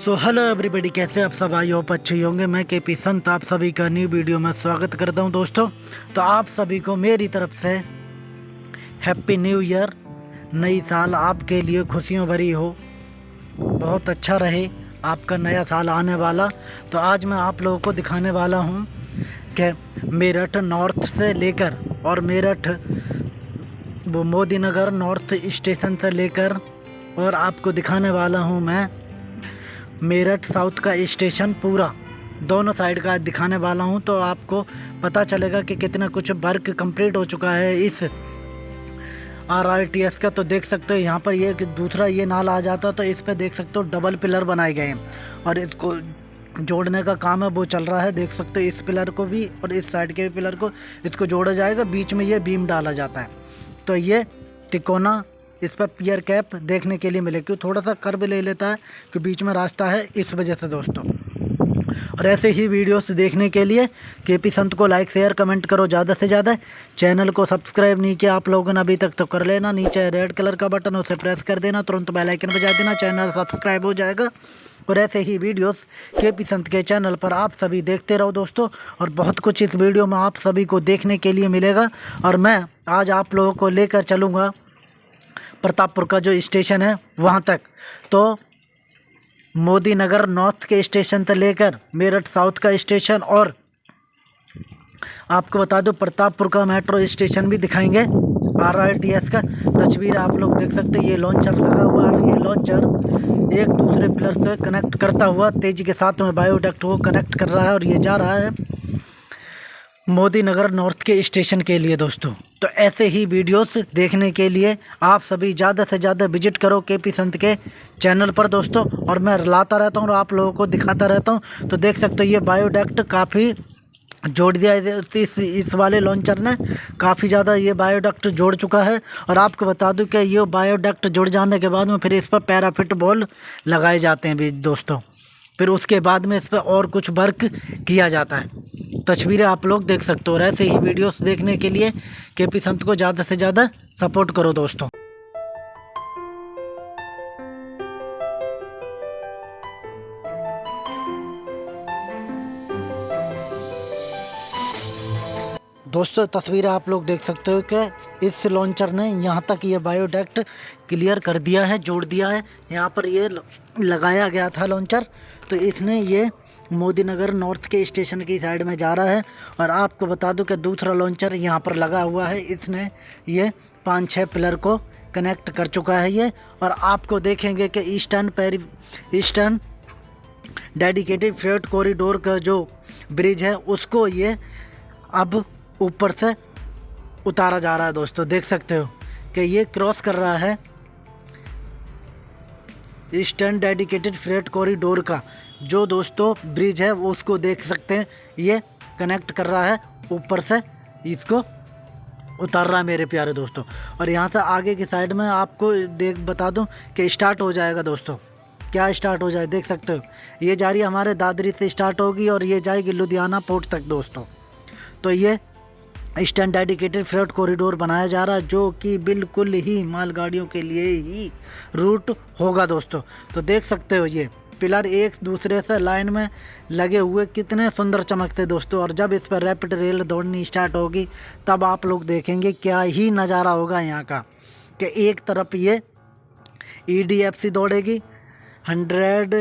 So hello everybody कैसे आप सब? आई होप अच्छे होंगे। मैं के पी संत, आप सभी का न्यू वीडियो में स्वागत करता हूँ दोस्तों। तो आप सभी को मेरी तरफ़ से हैप्पी न्यू ईयर नई साल आपके लिए खुशियों भरी हो। बहुत अच्छा रहे आपका नया साल आने वाला। तो आज मैं आप लोगों को दिखाने वाला हूँ कि मेरठ नॉर्थ से लेकर और मेरठ, वो मोदी नगर नॉर्थ स्टेशन से लेकर और आपको दिखाने वाला हूँ मैं मेरठ साउथ का स्टेशन पूरा। दोनों साइड का दिखाने वाला हूँ तो आपको पता चलेगा कि कितना कुछ वर्क कंप्लीट हो चुका है इस आर आर टी एस का। तो देख सकते हो यहाँ पर ये दूसरा ये नाल आ जाता है तो इस पर देख सकते हो डबल पिलर बनाए गए हैं। और इसको जोड़ने का काम है, वो चल रहा है। देख सकते हो इस पिलर को भी और इस साइड के भी पिलर को, इसको जोड़ा जाएगा। बीच में ये बीम डाला जाता है। तो ये तिकोना इस पर पियर कैप देखने के लिए मिले। क्यों? थोड़ा सा कर्व ले लेता है कि बीच में रास्ता है इस वजह से दोस्तों। और ऐसे ही वीडियोस देखने के लिए के पी संत को लाइक शेयर कमेंट करो ज़्यादा से ज़्यादा। चैनल को सब्सक्राइब नहीं किया आप लोगों ने अभी तक तो कर लेना। नीचे रेड कलर का बटन उसे प्रेस कर देना। तुरंत बेल आइकन बजा देना। चैनल सब्सक्राइब हो जाएगा। और ऐसे ही वीडियोस के पी संत के चैनल पर आप सभी देखते रहो दोस्तों। और बहुत कुछ इस वीडियो में आप सभी को देखने के लिए मिलेगा। और मैं आज आप लोगों को लेकर चलूँगा। प्रतापपुर का जो स्टेशन है, वहाँ तक। तो मोदी नगर नॉर्थ के स्टेशन से लेकर मेरठ साउथ का स्टेशन और आपको बता दो, प्रतापपुर का मेट्रो स्टेशन भी दिखाएँगे। आर आर टी एस का तस्वीर आप लोग देख सकते हैं। ये लॉन्चर लगा हुआ है। ये लॉन्चर एक दूसरे पिलर से कनेक्ट करता हुआ तेज़ी के साथ में बायोडक्ट को कनेक्ट कर रहा है और ये जा रहा है। मोदी नगर नॉर्थ के स्टेशन के लिए दोस्तों। तो ऐसे ही वीडियोस देखने के लिए आप सभी ज़्यादा से ज़्यादा विज़िट करो के पी संत के चैनल पर दोस्तों, और मैं लाता रहता हूँ और आप लोगों को दिखाता रहता हूँ। तो देख सकते हो ये बायोडक्ट काफ़ी जोड़ दिया इस इस वाले लॉन्चर ने। काफ़ी ज़्यादा ये बायोडक्ट जोड़ चुका है। और आपको बता दूँ कि ये बायोडक्ट जुड़ जाने के बाद में फिर इस पर पैराफिट बॉल लगाए जाते हैं भी दोस्तों। फिर उसके बाद में इस पर और कुछ वर्क किया जाता है। तस्वीरें आप लोग देख सकते हो और ऐसे ही वीडियोस देखने के लिए के पी संत को ज़्यादा से ज़्यादा सपोर्ट करो दोस्तों। दोस्तों, तस्वीर आप लोग देख सकते हो कि इस लॉन्चर ने यहाँ तक ये बायोडक्ट क्लियर कर दिया है, जोड़ दिया है। यहाँ पर ये लगाया गया था लॉन्चर तो इसने ये मोदी नगर नॉर्थ के स्टेशन की साइड में जा रहा है और आपको बता दूँ कि दूसरा लॉन्चर यहाँ पर लगा हुआ है। इसने ये पाँच छः पिलर को कनेक्ट कर चुका है ये और आपको देखेंगे कि eastern peri eastern dedicated freight corridor का जो ब्रिज है, उसको ये अब ऊपर से उतारा जा रहा है। दोस्तों, देख सकते हो कि ये क्रॉस कर रहा है ईस्टर्न डेडिकेटेड फ्रेट कॉरिडोर का। जो दोस्तों ब्रिज है, वो उसको देख सकते हैं। ये कनेक्ट कर रहा है, ऊपर से इसको उतार रहा है मेरे प्यारे दोस्तों। और यहाँ से आगे की साइड में आपको देख, बता दूँ कि स्टार्ट हो जाएगा दोस्तों। क्या स्टार्ट हो जाए, देख सकते हो? ये जा रही हमारे दादरी से स्टार्ट होगी और ये जाएगी लुधियाना पोर्ट तक दोस्तों। तो ये ईस्टर्न डेडिकेटेड फ्रेट कॉरिडोर बनाया जा रहा है जो कि बिल्कुल ही मालगाड़ियों के लिए ही रूट होगा दोस्तों। तो देख सकते हो ये, पिलर एक दूसरे से लाइन में लगे हुए कितने सुंदर चमकते दोस्तों, और जब इस पर रैपिड रेल दौड़नी स्टार्ट होगी, तब आप लोग देखेंगे क्या ही नज़ारा होगा यहाँ का, कि एक तरफ़ ये ईडीएफसी दौड़ेगी हंड्रेड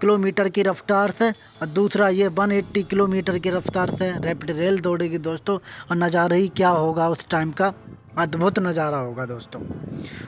किलोमीटर की रफ्तार से और दूसरा ये 180 किलोमीटर की रफ्तार से रैपिड रेल दौड़ेगी दोस्तों। और नज़ारा ही क्या होगा उस टाइम का? अद्भुत नज़ारा होगा दोस्तों।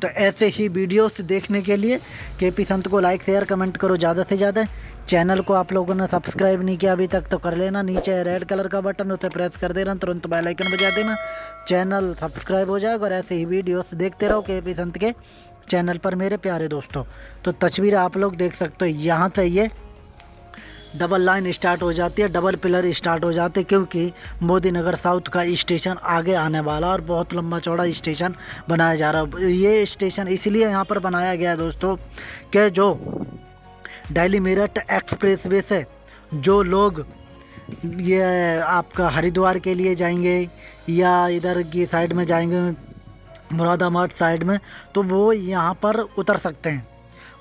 तो ऐसे ही वीडियोस देखने के लिए के पी संत को लाइक शेयर कमेंट करो ज़्यादा से ज़्यादा। चैनल को आप लोगों ने सब्सक्राइब नहीं किया अभी तक तो कर लेना। नीचे रेड कलर का बटन उसे प्रेस कर देना। तुरंत बेल आइकन बजा देना। चैनल सब्सक्राइब हो जाएगा और ऐसे ही वीडियोस देखते रहो के पी संत के। चैनल पर मेरे प्यारे दोस्तों तो तस्वीर आप लोग देख सकते हो, यहाँ से ये डबल लाइन स्टार्ट हो जाती है डबल पिलर स्टार्ट हो जाते क्योंकि मोदी नगर साउथ का स्टेशन आगे आने वाला और बहुत लंबा चौड़ा स्टेशन बनाया जा रहा है। ये स्टेशन इसलिए यहाँ पर बनाया गया दोस्तों, कि जो दिल्ली मेरठ एक्सप्रेस वे से जो लोग ये आपका हरिद्वार के लिए जाएँगे या इधर की साइड में जाएँगे मुरादाबाद साइड में तो वो यहाँ पर उतर सकते हैं।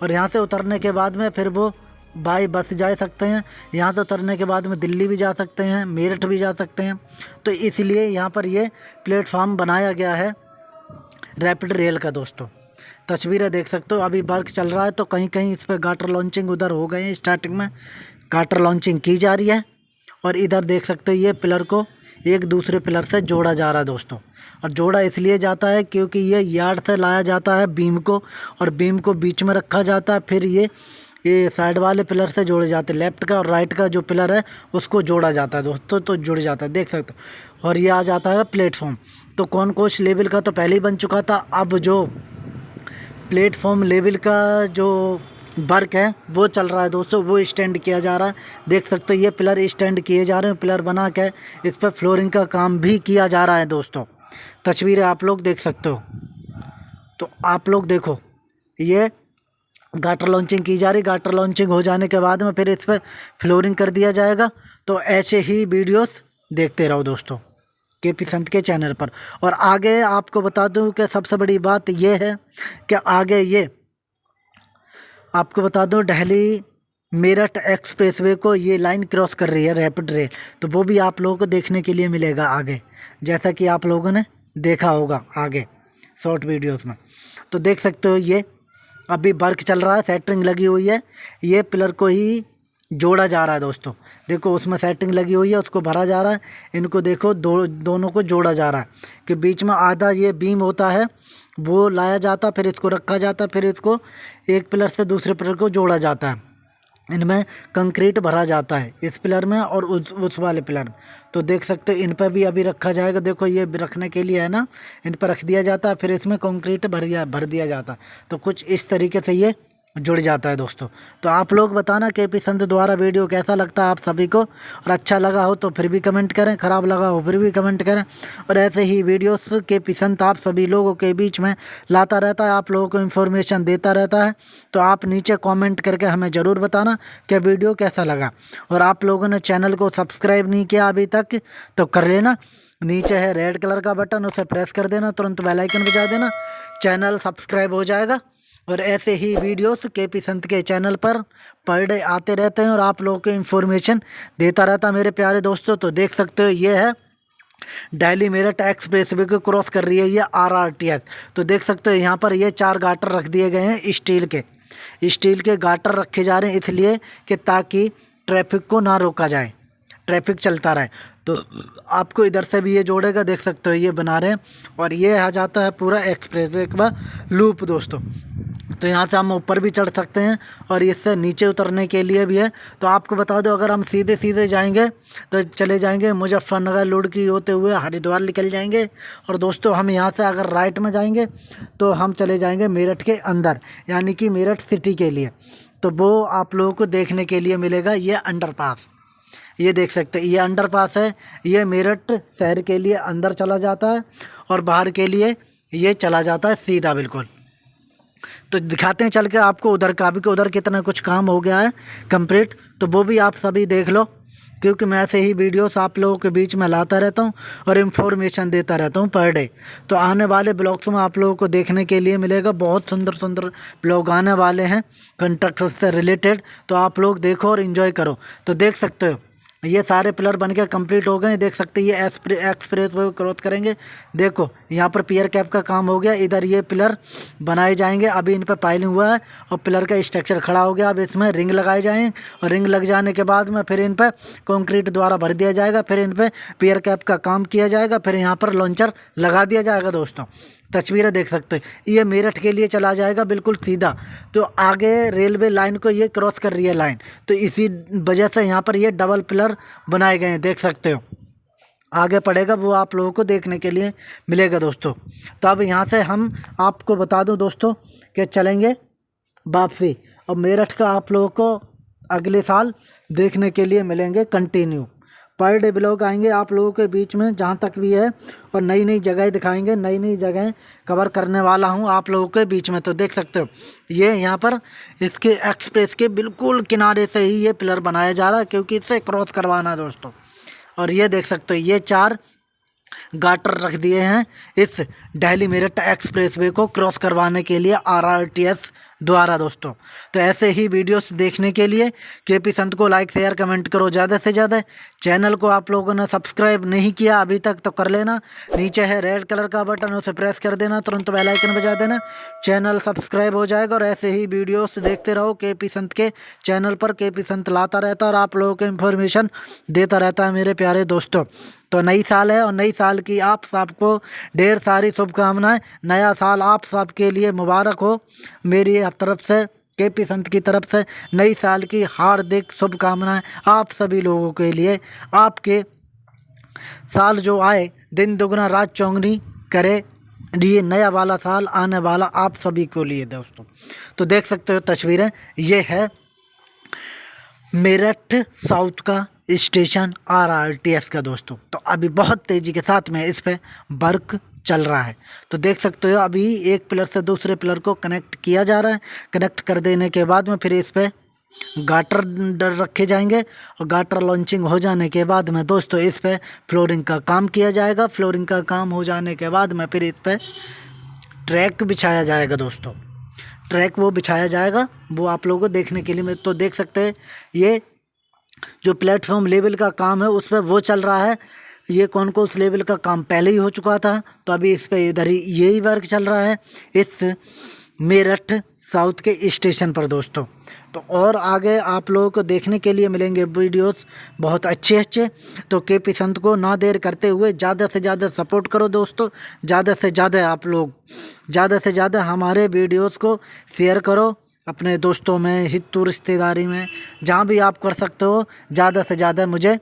और यहाँ से उतरने के बाद में फिर वो बाई बस जा सकते हैं। यहाँ से उतरने के बाद में दिल्ली भी जा सकते हैं, मेरठ भी जा सकते हैं। तो इसलिए यहाँ पर ये प्लेटफार्म बनाया गया है रैपिड रेल का दोस्तों। तस्वीरें देख सकते हो, अभी वर्क चल रहा है तो कहीं कहीं इस पर गाटर लॉन्चिंग उधर हो गए हैं स्टार्टिंग में गाटर लॉन्चिंग की जा रही है। और इधर देख सकते हो, ये पिलर को एक दूसरे पिलर से जोड़ा जा रहा है दोस्तों। और जोड़ा इसलिए जाता है क्योंकि ये यार्ड से लाया जाता है बीम को और बीम को बीच में रखा जाता है, फिर ये ये साइड वाले पिलर से जोड़े जाते हैं। लेफ़्ट का और राइट का जो पिलर है, उसको जोड़ा जाता है दोस्तों तो जुड़ जाता है, देख सकते हो। और ये आ जाता है प्लेटफॉर्म। तो कौन कोच लेवल का तो पहले ही बन चुका था। अब जो प्लेटफॉर्म लेवल का जो वर्क है, वो चल रहा है दोस्तों, वो स्टैंड किया जा रहा है। देख सकते हो, ये पिलर स्टैंड किए जा रहे हैं, पिलर बना के इस पर फ्लोरिंग का काम भी किया जा रहा है दोस्तों। तस्वीरें आप लोग देख सकते हो। तो आप लोग देखो, ये गाटर लॉन्चिंग की जा रही। गाटर लॉन्चिंग हो जाने के बाद में फिर इस पर फ्लोरिंग कर दिया जाएगा। तो ऐसे ही वीडियोस देखते रहो दोस्तों, के पी संत के चैनल पर। और आगे आपको बता दूँ कि सबसे बड़ी बात यह है कि आगे ये, आपको बता दूँ दिल्ली मेरठ एक्सप्रेसवे को ये लाइन क्रॉस कर रही है रैपिड रेल तो वो भी आप लोगों को देखने के लिए मिलेगा आगे, जैसा कि आप लोगों ने देखा होगा आगे शॉर्ट वीडियोस में। तो देख सकते हो ये, अभी वर्क चल रहा है सेटरिंग लगी हुई है। ये पिलर को ही जोड़ा जा रहा है दोस्तों। देखो, उसमें सेटिंग लगी हुई है, उसको भरा जा रहा है। इनको देखो, दो, दोनों को जोड़ा जा रहा है। कि बीच में आधा ये बीम होता है, वो लाया जाता, फिर इसको रखा जाता, फिर इसको एक पिलर से दूसरे पिलर को जोड़ा जाता है। इनमें कंक्रीट भरा जाता है, इस पिलर में और उस उस वाले पिलर में। तो देख सकते हो, इन पर भी अभी रखा जाएगा। देखो, ये रखने के लिए है ना, इन पर रख दिया जाता है, फिर इसमें कंक्रीट भर दिया भर दिया जाता तो कुछ इस तरीके से ये जुड़ जाता है दोस्तों। तो आप लोग बताना के पी संत द्वारा वीडियो कैसा लगता है आप सभी को? और अच्छा लगा हो तो फिर भी कमेंट करें, ख़राब लगा हो फिर भी कमेंट करें। और ऐसे ही वीडियोस के पी संत आप सभी लोगों के बीच में लाता रहता है, आप लोगों को इन्फॉर्मेशन देता रहता है। तो आप नीचे कॉमेंट करके हमें ज़रूर बताना कि वीडियो कैसा लगा। और आप लोगों ने चैनल को सब्सक्राइब नहीं किया अभी तक तो कर लेना। नीचे है रेड कलर का बटन उसे प्रेस कर देना, तुरंत बेलाइकन बजा देना। चैनल सब्सक्राइब हो जाएगा। और ऐसे ही वीडियोस के पी संत के चैनल पर पर डे आते रहते हैं और आप लोगों को इन्फॉर्मेशन देता रहता मेरे प्यारे दोस्तों। तो देख सकते हो, ये है डेली मेरठ एक्सप्रेस वे को क्रॉस कर रही है ये आर आर टी एस तो देख सकते हो, यहाँ पर ये चार गाटर रख दिए गए हैं स्टील के। स्टील के गाटर रखे जा रहे हैं इसलिए कि ताकि ट्रैफ़िक को ना रोका जाए। ट्रैफ़िक चलता रहे। तो आपको इधर से भी ये जोड़ेगा, देख सकते हो, ये बना रहे हैं। और ये आ जाता है पूरा एक्सप्रेस वे का लूप दोस्तों। तो यहाँ से हम ऊपर भी चढ़ सकते हैं और इससे नीचे उतरने के लिए भी है। तो आपको बता दो, अगर हम सीधे सीधे जाएँगे तो चले जाएँगे मुजफ्फरनगर लुड़की होते हुए हरिद्वार निकल जाएँगे। और दोस्तों, हम यहाँ से अगर राइट में जाएँगे तो हम चले जाएँगे मेरठ के अंदर, यानी कि मेरठ सिटी के लिए। तो वो आप लोगों को देखने के लिए मिलेगा ये अंडरपास। ये देख सकते हैं, ये अंडरपास है, ये मेरठ शहर के लिए अंदर चला जाता है और बाहर के लिए ये चला जाता है सीधा बिल्कुल। तो दिखाते हैं चल के आपको उधर का भी कि उधर कितना कुछ काम हो गया है कंप्लीट तो वो भी आप सभी देख लो, क्योंकि मैं ऐसे ही वीडियोस आप लोगों के बीच में लाता रहता हूँ और इन्फॉर्मेशन देता रहता हूँ पर डे तो आने वाले ब्लॉग्स में आप लोगों को देखने के लिए मिलेगा, बहुत सुंदर सुंदर ब्लॉग आने वाले हैं कंस्ट्रक्शन से रिलेटेड तो आप लोग देखो और इन्जॉय करो। तो देख सकते हो ये सारे पिलर बन के कंप्लीट हो गए। देख सकते हैं, ये एक्सप्रेस वे क्रॉस करेंगे। देखो, यहाँ पर पियर कैप का काम हो गया। इधर ये पिलर बनाए जाएँगे। अभी इन पर पाइलिंग हुआ है और पिलर का स्ट्रक्चर खड़ा हो गया। अब इसमें रिंग लगाए जाएँ और रिंग लग जाने के बाद में फिर इन पर कॉन्क्रीट द्वारा भर दिया जाएगा। फिर इन पर पियर कैप का काम किया जाएगा। फिर यहाँ पर लॉन्चर लगा दिया जाएगा दोस्तों। तस्वीरें देख सकते हो। ये मेरठ के लिए चला जाएगा, बिल्कुल सीधा। तो आगे रेलवे लाइन को ये क्रॉस कर रही है लाइन। तो इसी वजह से यहाँ पर ये डबल पिलर बनाए गए हैं, देख सकते हो। आगे पड़ेगा वो आप लोगों को देखने के लिए मिलेगा दोस्तों। तो अब यहाँ से हम आपको बता दूँ दोस्तों कि चलेंगे वापसी। और मेरठ का आप लोगों को अगले साल देखने के लिए मिलेंगे कंटिन्यू। पर डे ब्लॉग आएँगे आप लोगों के बीच में, जहाँ तक भी है, और नई नई जगह दिखाएँगे नई नई जगह कवर करने वाला हूँ आप लोगों के बीच में तो देख सकते हो। ये यहाँ पर इसके एक्सप्रेस के बिल्कुल किनारे से ही ये पिलर बनाया जा रहा है, क्योंकि इसे क्रॉस करवाना दोस्तों। और ये देख सकते हो, ये चार गाटर रख दिए हैं इस दिल्ली मेरठ एक्सप्रेसवे को क्रॉस करवाने के लिए आरआरटीएस द्वारा दोस्तों तो ऐसे ही वीडियोस देखने के लिए के पी संत को लाइक शेयर कमेंट करो ज़्यादा से ज़्यादा। चैनल को आप लोगों ने सब्सक्राइब नहीं किया अभी तक तो कर लेना। नीचे है रेड कलर का बटन उसे प्रेस कर देना, तुरंत बेल आइकन बजा देना। चैनल सब्सक्राइब हो जाएगा और ऐसे ही वीडियोस देखते रहो के पी संत के चैनल पर। के पी संत लाता रहता और आप लोगों को इन्फॉर्मेशन देता रहता है मेरे प्यारे दोस्तों। तो नई साल है और नई साल की आप सबको ढेर सारी शुभकामनाएँ। नया साल आप सबके लिए मुबारक हो। मेरी तरफ़ से के पी संत की तरफ़ से, नई साल की हार्दिक शुभकामनाएँ आप सभी लोगों के लिए। आपके साल जो आए, दिन दुगना, रात चौंगनी करे, ये नया वाला साल आने वाला आप सभी को लिए दोस्तों। तो देख सकते हो तस्वीरें, ये है मेरठ साउथ का station R R T S का दोस्तों। तो अभी बहुत तेज़ी के साथ में इस पर वर्क चल रहा है। तो देख सकते हो अभी एक पिलर से दूसरे पिलर को कनेक्ट किया जा रहा है। कनेक्ट कर देने के बाद में फिर इस पर गाटर डर रखे जाएँगे और गाटर लॉन्चिंग हो जाने के बाद में दोस्तों इस पर फ्लोरिंग का काम किया जाएगा। फ्लोरिंग का काम हो जाने के बाद में फिर इस पर ट्रैक बिछाया जाएगा दोस्तों। ट्रैक वो बिछाया जाएगा। वो आप लोगों को देखने के लिए मैं तो देख सकते हैं। ये जो प्लेटफॉर्म लेवल का काम है उस पर वो चल रहा है। ये कौन को उस लेवल का काम पहले ही हो चुका था? तो अभी इस पर इधर ही यही वर्क चल रहा है। इस मेरठ साउथ के स्टेशन पर दोस्तों। तो और आगे आप लोगों को देखने के लिए मिलेंगे वीडियोस बहुत अच्छे अच्छे तो के पी संत को ना देर करते हुए ज़्यादा से ज़्यादा सपोर्ट करो दोस्तों। ज़्यादा से ज़्यादा आप लोग, ज़्यादा से ज़्यादा हमारे वीडियोस को शेयर करो। अपने दोस्तों में हितू रिश्तेदारी में, जहाँ भी आप कर सकते हो, ज़्यादा से ज़्यादा मुझे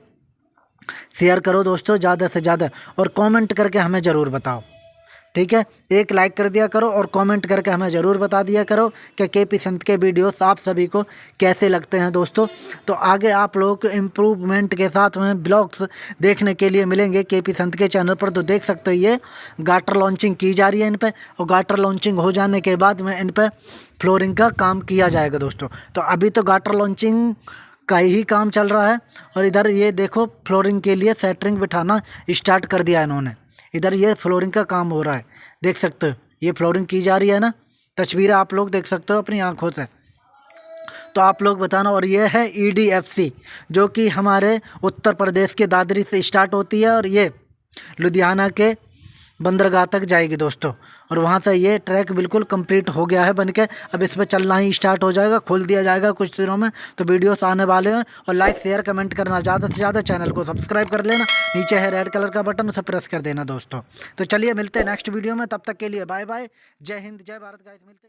शेयर करो दोस्तों, ज़्यादा से ज़्यादा, और कमेंट करके हमें ज़रूर बताओ। ठीक है? एक लाइक कर दिया करो और कमेंट करके हमें ज़रूर बता दिया करो कि के पी संत के वीडियोस आप सभी को कैसे लगते हैं दोस्तों। तो आगे आप लोगों इम्प्रूवमेंट के साथ में ब्लॉग्स देखने के लिए मिलेंगे के पी संत के चैनल पर। तो देख सकते हो ये गाटर लॉन्चिंग की जा रही है इन पर और गाटर लॉन्चिंग हो जाने के बाद में इन पर फ्लोरिंग का काम किया जाएगा दोस्तों। तो अभी तो गाटर लॉन्चिंग का ही काम चल रहा है और इधर ये देखो फ्लोरिंग के लिए सेटरिंग बिठाना स्टार्ट कर दिया इन्होंने। इधर ये फ्लोरिंग का काम हो रहा है। देख सकते हो, ये फ्लोरिंग की जा रही है ना? तस्वीरें आप लोग देख सकते हो अपनी आँखों से। तो आप लोग बताना, और ये है ईडीएफसी जो कि हमारे उत्तर प्रदेश के दादरी से स्टार्ट होती है, और ये लुधियाना के बंदरगाह तक जाएगी दोस्तों। और वहाँ से ये ट्रैक बिल्कुल कंप्लीट हो गया है बन के अब इस पर चलना ही स्टार्ट हो जाएगा, खोल दिया जाएगा कुछ दिनों में। तो वीडियोस आने वाले हैं और लाइक शेयर कमेंट करना ज़्यादा से ज़्यादा चैनल को सब्सक्राइब कर लेना। नीचे है रेड कलर का बटन उसे प्रेस कर देना दोस्तों। तो चलिए मिलते हैं नेक्स्ट वीडियो में। तब तक के लिए बाय बाय जय हिंद, जय भारत गाइस मिलते